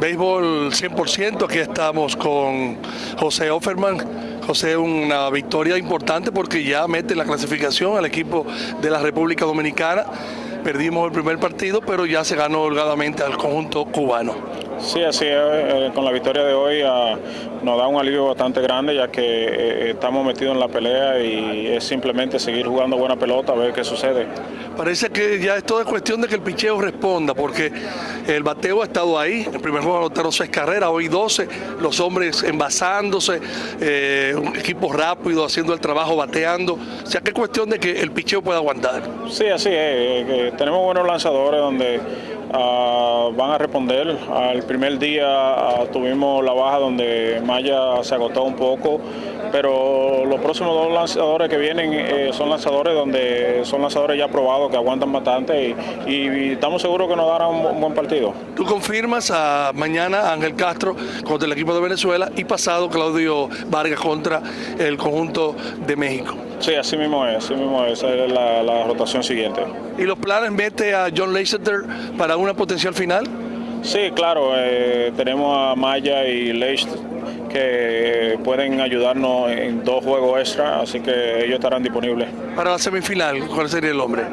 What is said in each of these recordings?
Béisbol 100%, aquí estamos con José Offerman. José, una victoria importante porque ya mete la clasificación al equipo de la República Dominicana. Perdimos el primer partido, pero ya se ganó holgadamente al conjunto cubano. Sí, así es. Eh, con la victoria de hoy ah, nos da un alivio bastante grande ya que eh, estamos metidos en la pelea y es simplemente seguir jugando buena pelota a ver qué sucede. Parece que ya es toda cuestión de que el picheo responda porque el bateo ha estado ahí. El primer juego anotaron seis carreras, hoy 12. Los hombres envasándose, eh, un equipo rápido haciendo el trabajo, bateando. O sea, que es cuestión de que el picheo pueda aguantar. Sí, así es. tenemos buenos lanzadores donde Ah, van a responder. Al primer día ah, tuvimos la baja donde Maya se agotó un poco, pero los próximos dos lanzadores que vienen eh, son lanzadores donde son lanzadores ya probados, que aguantan bastante y, estamos seguros que nos darán un, buen partido. ¿Tú confirmas a mañana Ángel Castro contra el equipo de Venezuela y pasado Claudio Vargas contra el conjunto de México? Sí, así mismo es, así mismo es, esa es la, rotación siguiente. ¿Y los planes mete a John Leicester para una potencial final? Sí, claro, eh, tenemos a Maya y Leicester que pueden ayudarnos en dos juegos extra, así que ellos estarán disponibles. Para la semifinal, ¿cuál sería el hombre?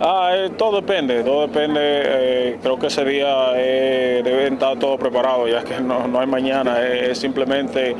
Ah, eh, todo depende, todo depende. Eh, creo que ese día eh, deben estar todos preparados, ya que no, hay mañana. es simplemente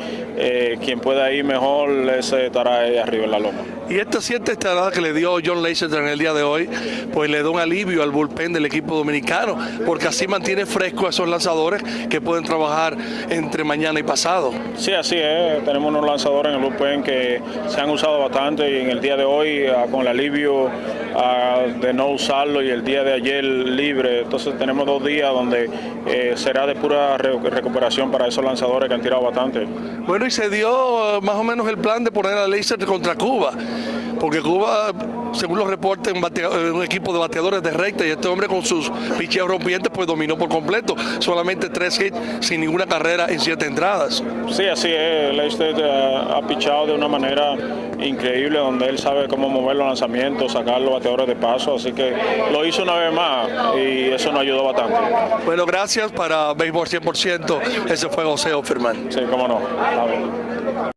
quien pueda ir mejor, ese estará ahí arriba en la loma. Y esta siete estadada que le dio John Leicester en el día de hoy, pues le da un alivio al bullpen del equipo dominicano, porque así mantiene fresco a esos lanzadores que pueden trabajar entre mañana y pasado. Sí, así es. Tenemos unos lanzadores en el bullpen que se han usado bastante y en el día de hoy, ah, con el alivio ah, de no usarlo y el día de ayer libre, entonces tenemos dos días donde eh, será de pura recuperación para esos lanzadores que han tirado bastante. Bueno, y se dio eh, más o menos el plan de poner a Leicester contra Cuba porque Cuba, según los reportes, un, un, equipo de bateadores de recta y este hombre con sus picheos rompientes pues dominó por completo, solamente tres hits sin ninguna carrera en siete entradas. Sí, así es, Leicester eh, ha pichado de una manera increíble donde él sabe cómo mover los lanzamientos, sacar los bateadores de paso, así que lo hizo una vez más y eso nos ayudó bastante. Bueno, gracias para Béisbol 100%, ese fue José Offerman. Sí, cómo no.